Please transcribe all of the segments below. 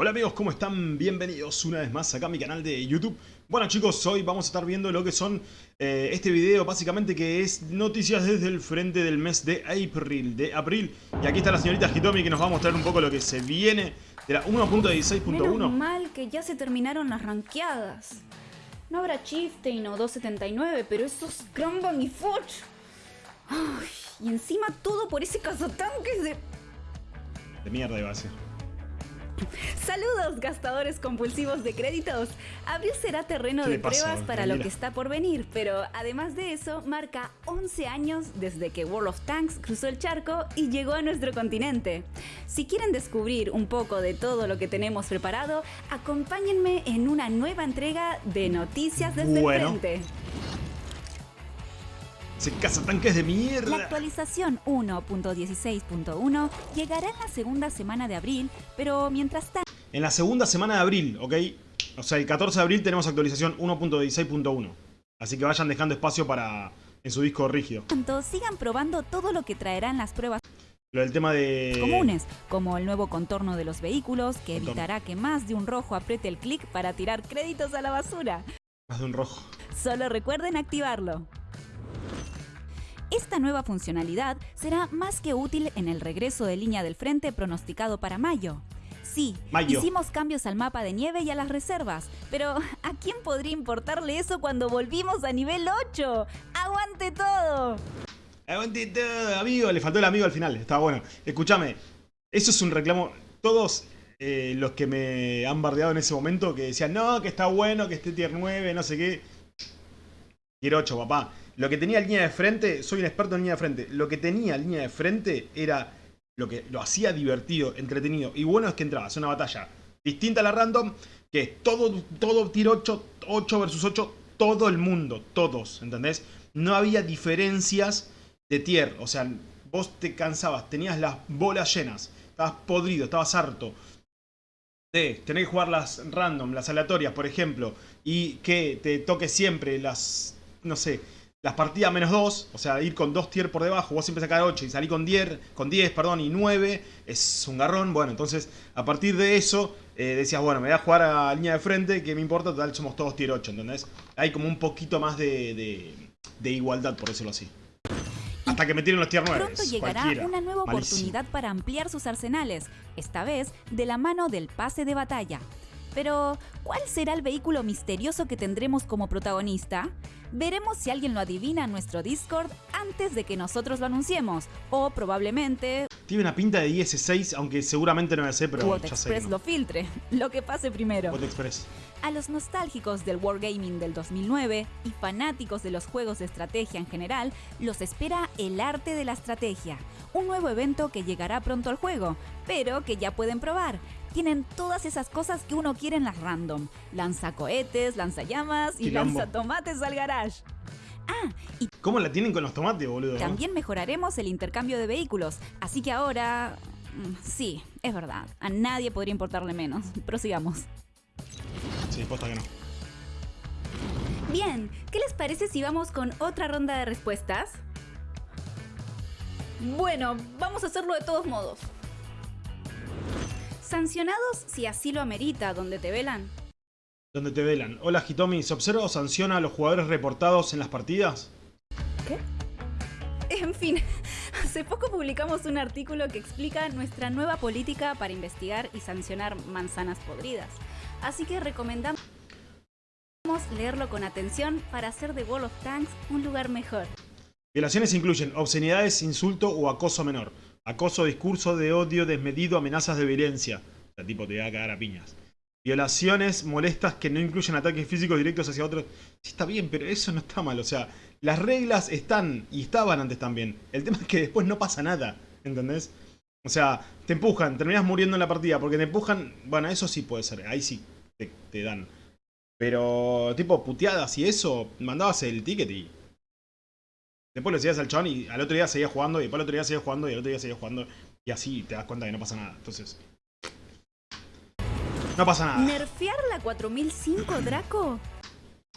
Hola amigos, ¿cómo están? Bienvenidos una vez más acá a mi canal de YouTube. Bueno chicos, hoy vamos a estar viendo lo que son eh, este video básicamente que es noticias desde el frente del mes de abril, de abril. Y aquí está la señorita Hitomi que nos va a mostrar un poco lo que se viene de la 1.16.1. Menos mal que ya se terminaron las ranqueadas. No habrá Chieftain o 279, pero esos Crumbang y Forge. Ay, y encima todo por ese cazatanques de... De mierda iba a ser. Saludos, gastadores compulsivos de créditos. Abril será terreno de pruebas para lo que está por venir, pero además de eso, marca 11 años desde que World of Tanks cruzó el charco y llegó a nuestro continente. Si quieren descubrir un poco de todo lo que tenemos preparado, acompáñenme en una nueva entrega de Noticias desde el Frente. Se caza tanques de mierda. La actualización 1.16.1 llegará en la segunda semana de abril, pero mientras tanto... En la segunda semana de abril, ¿ok? O sea, el 14 de abril tenemos actualización 1.16.1. Así que vayan dejando espacio para en su disco rígido. Tanto sigan probando todo lo que traerán las pruebas lo del tema de... Comunes, como el nuevo contorno de los vehículos, que evitará que más de un rojo apriete el clic para tirar créditos a la basura. Más de un rojo. Solo recuerden activarlo. Esta nueva funcionalidad será más que útil en el regreso de línea del frente pronosticado para mayo. Sí, hicimos cambios al mapa de nieve y a las reservas, pero ¿a quién podría importarle eso cuando volvimos a nivel 8? ¡Aguante todo! ¡Aguante todo, amigo! Le faltó el amigo al final, estaba bueno. Escúchame, eso es un reclamo... Todos eh, los que me han bardeado en ese momento que decían, no, que está bueno, que esté tier 9, no sé qué. Tier 8, papá. Lo que tenía línea de frente, soy un experto en línea de frente, lo que tenía línea de frente era lo que lo hacía divertido, entretenido. Y bueno es que entrabas una batalla distinta a la random, que es todo, todo tiro 8, 8 versus 8, todo el mundo, todos, ¿entendés? No había diferencias de tier, o sea, vos te cansabas, tenías las bolas llenas, estabas podrido, estabas harto de tener que jugar las random, las aleatorias, por ejemplo, y que te toque siempre las, no sé, las partidas menos 2, o sea, ir con 2 tier por debajo, vos siempre sacar 8 y salir con 10, con 10 perdón, y 9, es un garrón. Bueno, entonces, a partir de eso, eh, decías, bueno, me voy a jugar a línea de frente, que me importa, total, somos todos tier 8, ¿entendés? Hay como un poquito más de, de, igualdad, por decirlo así. Hasta que me tiren los tier 9. Pronto llegará una nueva oportunidad para ampliar sus arsenales, esta vez de la mano del pase de batalla. Pero, ¿cuál será el vehículo misterioso que tendremos como protagonista? Veremos si alguien lo adivina en nuestro Discord antes de que nosotros lo anunciemos, o probablemente... Tiene una pinta de IS-6, aunque seguramente no me sé, pero ya Express lo filtre, lo que pase primero. Express. A los nostálgicos del Wargaming del 2009 y fanáticos de los juegos de estrategia en general, los espera el arte de la estrategia, un nuevo evento que llegará pronto al juego, pero que ya pueden probar. Tienen todas esas cosas que uno quiere en las random. Lanza cohetes, lanza llamas y lanza tomates al garage. Ah, y ¿Cómo la tienen con los tomates, boludo? También mejoraremos el intercambio de vehículos. Así que ahora... Mm, sí, es verdad. A nadie podría importarle menos. Prosigamos. Sí, posta que no. Bien, ¿qué les parece si vamos con otra ronda de respuestas? Bueno, vamos a hacerlo de todos modos. Sancionados si así lo amerita, donde te velan. Donde te velan. Hola Hitomi, ¿se observa o sanciona a los jugadores reportados en las partidas? ¿Qué? En fin, hace poco publicamos un artículo que explica nuestra nueva política para investigar y sancionar manzanas podridas. Así que recomendamos leerlo con atención para hacer de World of Tanks un lugar mejor. Violaciones incluyen obscenidades, insulto o acoso menor. Acoso, discurso de odio desmedido, amenazas de violencia. O sea, tipo, te va a cagar a piñas. Violaciones molestas que no incluyen ataques físicos directos hacia otros. Sí, está bien, pero eso no está mal. O sea, las reglas están y estaban antes también. El tema es que después no pasa nada. ¿Entendés? O sea, te empujan, terminas muriendo en la partida porque te empujan. Bueno, eso sí puede ser. Ahí sí te, te dan. Pero, tipo, puteadas y eso, mandabas el ticket y Después lo seguías al chabón y al otro día seguía jugando, y después al otro día seguía jugando, y al otro día seguía jugando. Y así te das cuenta que no pasa nada. Entonces... No pasa nada. ¿Nerfear la 4005, Draco?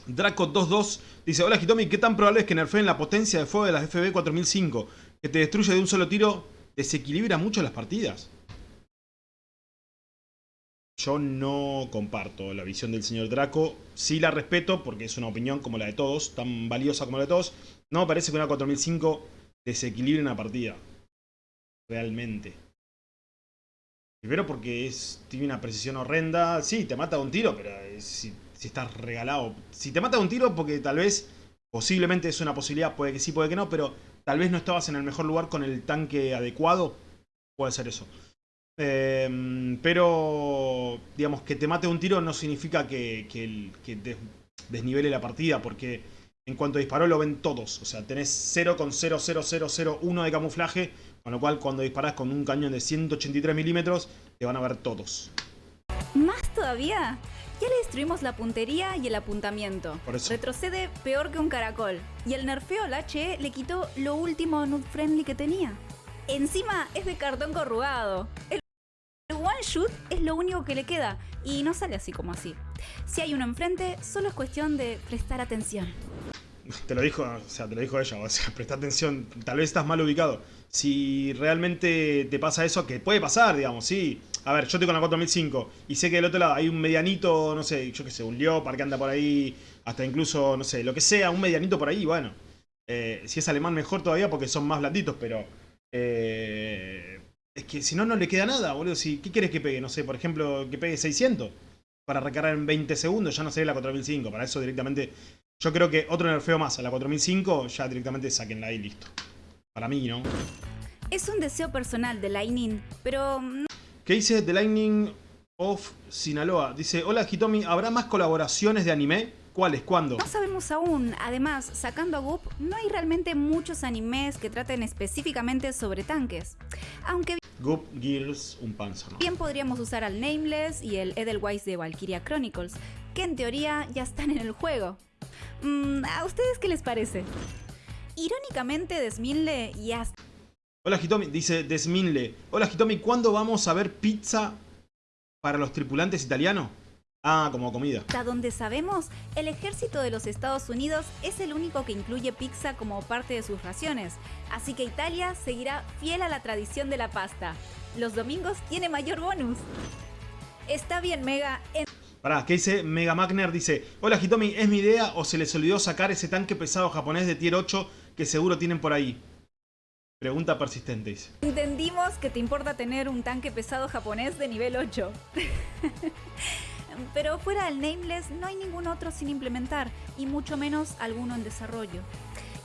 Draco22 dice, hola Hitomi, ¿qué tan probable es que nerfeen la potencia de fuego de las FB 4005? Que te destruye de un solo tiro, desequilibra mucho las partidas. Yo no comparto la visión del señor Draco. Sí la respeto porque es una opinión como la de todos, tan valiosa como la de todos. No me parece que una 4005 desequilibre una partida. Realmente. Primero porque tiene una precisión horrenda. Sí, te mata un tiro, pero si, si, estás regalado. Si te mata un tiro porque tal vez, posiblemente es una posibilidad, puede que sí, puede que no, pero tal vez no estabas en el mejor lugar con el tanque adecuado. Puede ser eso. Em, pero, digamos, que te mate un tiro no significa que, que, desnivele la partida, porque en cuanto disparó lo ven todos. O sea, tenés 0,00001 de camuflaje, con lo cual cuando disparás con un cañón de 183 milímetros, te van a ver todos. ¿Más todavía? Ya le destruimos la puntería y el apuntamiento. Retrocede peor que un caracol. Y el nerfeo al HE le quitó lo último nude friendly que tenía. Encima es de cartón corrugado. El one shoot es lo único que le queda y no sale así como así. Si hay uno enfrente, solo es cuestión de prestar atención. Te lo dijo, o sea, te lo dijo ella, o sea, presta atención, tal vez estás mal ubicado. Si realmente te pasa eso, que puede pasar, digamos, sí. A ver, yo tengo la 4005 y sé que del otro lado hay un medianito, no sé, yo qué sé, un Leopard que anda por ahí, hasta incluso, no sé, lo que sea, un medianito por ahí, bueno. Eh, si es alemán mejor todavía porque son más blanditos, pero... Eh, es que si no, no le queda nada, boludo. Si, ¿Qué quieres que pegue? No sé, por ejemplo, que pegue 600 para recargar en 20 segundos, ya no sería la 4005. Para eso directamente, yo creo que otro nerfeo más a la 4005, ya directamente saquenla y listo. Para mí, ¿no? Es un deseo personal de Lightning, pero... ¿Qué dice The Lightning of Sinaloa? Dice, hola Hitomi, ¿habrá más colaboraciones de anime? ¿Cuáles? ¿Cuándo? No sabemos aún. Además, sacando a Goop, no hay realmente muchos animes que traten específicamente sobre tanques. Aunque... Goop, Gears, un panzer, Bien podríamos usar al Nameless y el Edelweiss de Valkyria Chronicles, que en teoría ya están en el juego. Mm, ¿A ustedes qué les parece? Irónicamente, Desminle ya... Hola Hitomi, dice Desminle. Hola Hitomi, ¿cuándo vamos a ver pizza para los tripulantes italianos? Ah, como comida. Hasta donde sabemos, el ejército de los Estados Unidos es el único que incluye pizza como parte de sus raciones, así que Italia seguirá fiel a la tradición de la pasta. Los domingos tiene mayor bonus. Está bien, Mega. En... Pará, ¿qué dice Mega Magner? Dice, hola Hitomi, ¿es mi idea o se les olvidó sacar ese tanque pesado japonés de tier 8 que seguro tienen por ahí? Pregunta persistente, dice. Entendimos que te importa tener un tanque pesado japonés de nivel 8. Pero fuera del Nameless no hay ningún otro sin implementar, y mucho menos alguno en desarrollo.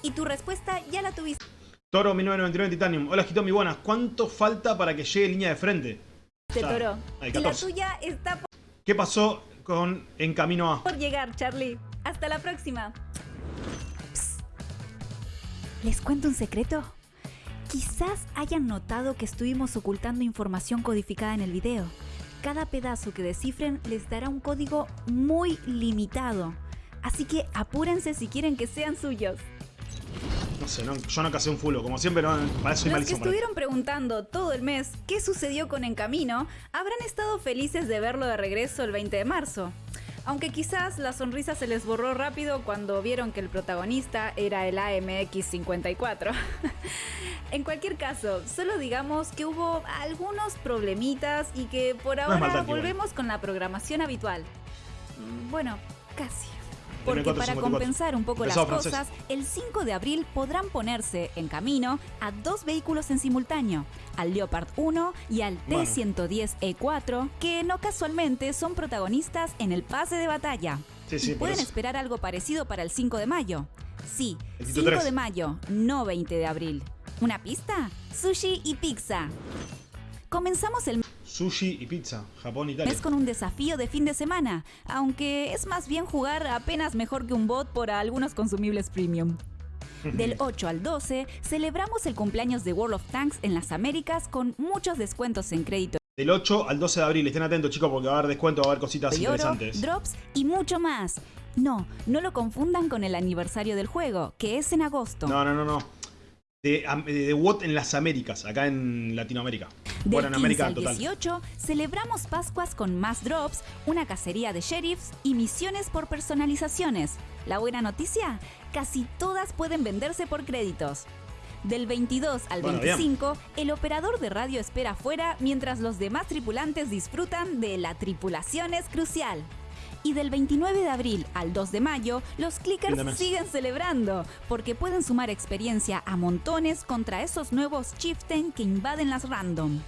Y tu respuesta ya la tuviste. Toro 1999 Titanium. Hola Hitomi, buenas. ¿Cuánto falta para que llegue línea de frente? Te Toro. Y la tuya está por... ¿Qué pasó con En Camino A? Por llegar, Charlie. Hasta la próxima. ¿Les cuento un secreto? Quizás hayan notado que estuvimos ocultando información codificada en el video cada pedazo que descifren les dará un código muy limitado. Así que apúrense si quieren que sean suyos. No sé, yo no casé un fulo, como siempre, no, para Los que estuvieron preguntando todo el mes qué sucedió con En Camino, habrán estado felices de verlo de regreso el 20 de marzo aunque quizás la sonrisa se les borró rápido cuando vieron que el protagonista era el AMX-54. en cualquier caso, solo digamos que hubo algunos problemitas y que por ahora volvemos con la programación habitual. Mm, bueno, casi. Porque para compensar un poco las cosas, el 5 de abril podrán ponerse en camino a dos vehículos en simultáneo, al Leopard 1 y al T-110E4, que no casualmente son protagonistas en el pase de batalla. y pueden esperar algo parecido para el 5 de mayo. Sí, 5 de mayo, no 20 de abril. ¿Una pista? Sushi y pizza. Comenzamos el Sushi y pizza, Japón, Italia. Es con un desafío de fin de semana, aunque es más bien jugar apenas mejor que un bot por algunos consumibles premium. Del 8 al 12 celebramos el cumpleaños de World of Tanks en las Américas con muchos descuentos en crédito. Del 8 al 12 de abril, estén atentos chicos porque va a haber descuento, va a haber cositas interesantes. drops y mucho más. No, no lo confundan con el aniversario del juego, que es en agosto. No, no, no, no. De, de, WOT en las Américas, acá en Latinoamérica. Del 15 al 18 celebramos Pascuas con más drops, una cacería de sheriffs y misiones por personalizaciones. La buena noticia, casi todas pueden venderse por créditos. Del 22 al 25, el operador de radio espera afuera mientras los demás tripulantes disfrutan de La Tripulación es Crucial. Y del 29 de abril al 2 de mayo, los clickers siguen celebrando, porque pueden sumar experiencia a montones contra esos nuevos chieftain que invaden las random.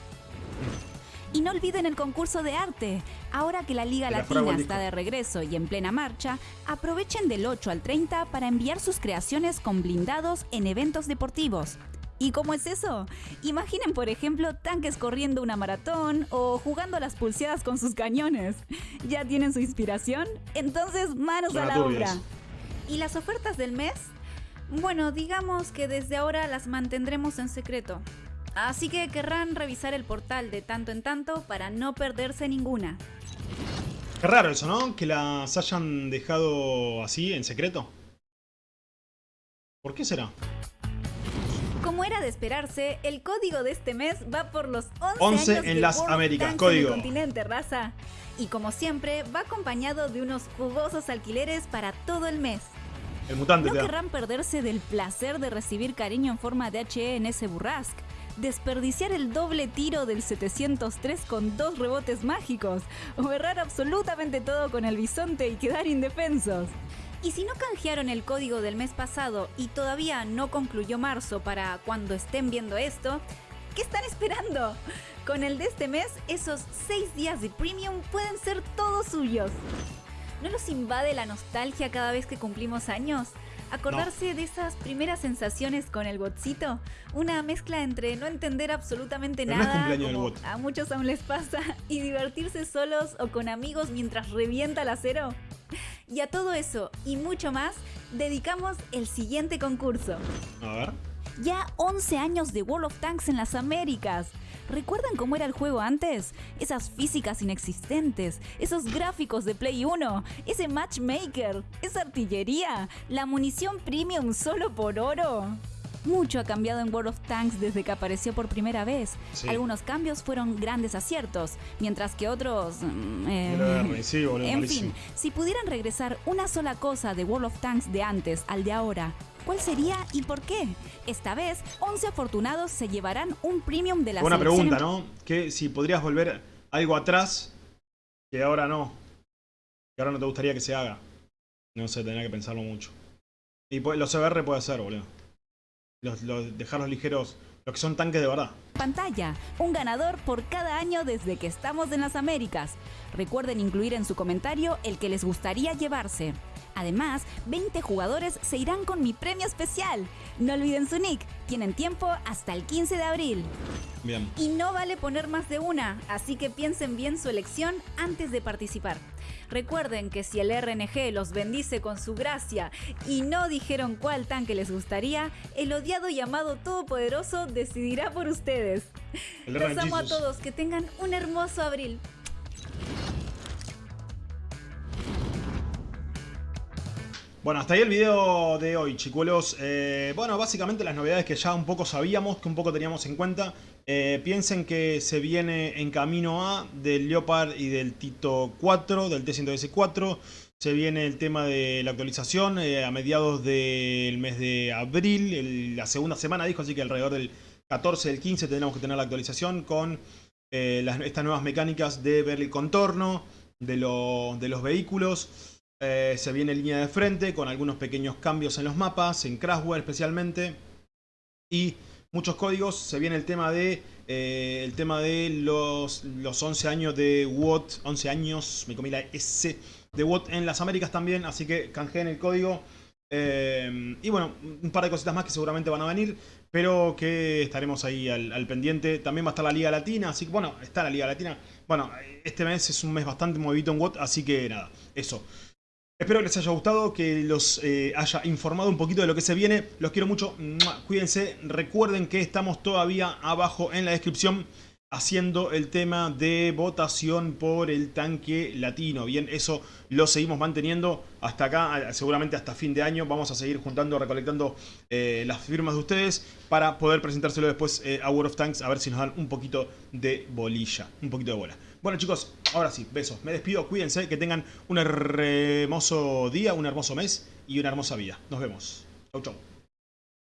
Y no olviden el concurso de arte. Ahora que la Liga Latina está de regreso y en plena marcha, aprovechen del 8 al 30 para enviar sus creaciones con blindados en eventos deportivos. ¿Y cómo es eso? Imaginen, por ejemplo, tanques corriendo una maratón o jugando las pulseadas con sus cañones. ¿Ya tienen su inspiración? Entonces, manos a la obra. ¿Y las ofertas del mes? Bueno, digamos que desde ahora las mantendremos en secreto. Así que querrán revisar el portal de tanto en tanto para no perderse ninguna. Qué raro eso, ¿no? Que las hayan dejado así, en secreto. ¿Por qué será? Como era de esperarse, el código de este mes va por los 11, 11 en las Américas, código. continente raza. Y como siempre, va acompañado de unos jugosos alquileres para todo el mes. El mutante no querrán perderse del placer de recibir cariño en forma de HE en ese burrasque desperdiciar el doble tiro del 703 con dos rebotes mágicos, o errar absolutamente todo con el bisonte y quedar indefensos. Y si no canjearon el código del mes pasado y todavía no concluyó marzo para cuando estén viendo esto, ¿qué están esperando? Con el de este mes, esos 6 días de premium pueden ser todos suyos. ¿No los invade la nostalgia cada vez que cumplimos años? Acordarse de esas primeras sensaciones con el botcito, una mezcla entre no entender absolutamente nada, como a muchos aún les pasa, y divertirse solos o con amigos mientras revienta el acero. Y a todo eso y mucho más, dedicamos el siguiente concurso. A ver. Ya 11 años de World of Tanks en las Américas. ¿Recuerdan cómo era el juego antes? Esas físicas inexistentes, esos gráficos de Play 1, ese matchmaker, esa artillería, la munición premium solo por oro. Mucho ha cambiado en World of Tanks desde que apareció por primera vez. Algunos cambios fueron grandes aciertos, mientras que otros... Mm, eh, en fin, si pudieran regresar una sola cosa de World of Tanks de antes al de ahora, ¿Cuál sería y por qué? Esta vez, 11 afortunados se llevarán un premium de la Una pregunta, ¿no? Que si podrías volver algo atrás que ahora no. Que ahora no te gustaría que se haga. No sé, tendría que pensarlo mucho. Y los CBR puede ser, boludo. Los, los, dejarlos ligeros, los que son tanques de verdad. Pantalla, un ganador por cada año desde que estamos en las Américas. Recuerden incluir en su comentario el que les gustaría llevarse. Además, 20 jugadores se irán con mi premio especial. No olviden su nick, tienen tiempo hasta el 15 de abril. Bien. Y no vale poner más de una, así que piensen bien su elección antes de participar. Recuerden que si el RNG los bendice con su gracia y no dijeron cuál tanque les gustaría, el odiado llamado Todopoderoso decidirá por ustedes. Los amo a todos, que tengan un hermoso abril. Bueno, hasta ahí el video de hoy, chicuelos. Eh, bueno, básicamente las novedades que ya un poco sabíamos, que un poco teníamos en cuenta. Eh, piensen que se viene en camino A del Leopard y del Tito 4, del T-100S4. Se viene el tema de la actualización eh, a mediados del mes de abril, la segunda semana dijo, así que alrededor del 14, del 15 tendremos que tener la actualización con estas nuevas mecánicas de ver el contorno de los vehículos. Eh, se viene línea de frente con algunos pequeños cambios en los mapas, en Crashware especialmente. Y muchos códigos. Se viene el tema de eh, el tema de los, los 11 años de WOT. 11 años, me comí la S de WOT en las Américas también. Así que canjeen el código. Eh, y bueno, un par de cositas más que seguramente van a venir. Pero que estaremos ahí al, pendiente. También va a estar la Liga Latina. Así que bueno, está la Liga Latina. Bueno, este mes es un mes bastante movido en WOT. Así que nada, eso. Espero que les haya gustado, que los eh, haya informado un poquito de lo que se viene. Los quiero mucho. Cuídense. Recuerden que estamos todavía abajo en la descripción haciendo el tema de votación por el tanque latino. Bien, eso lo seguimos manteniendo hasta acá, seguramente hasta fin de año. Vamos a seguir juntando, recolectando eh, las firmas de ustedes para poder presentárselo después eh, a World of Tanks, a ver si nos dan un poquito de bolilla, un poquito de bola. Bueno chicos, ahora sí, besos. Me despido, cuídense, que tengan un hermoso día, un hermoso mes y una hermosa vida. Nos vemos. Chau, chau.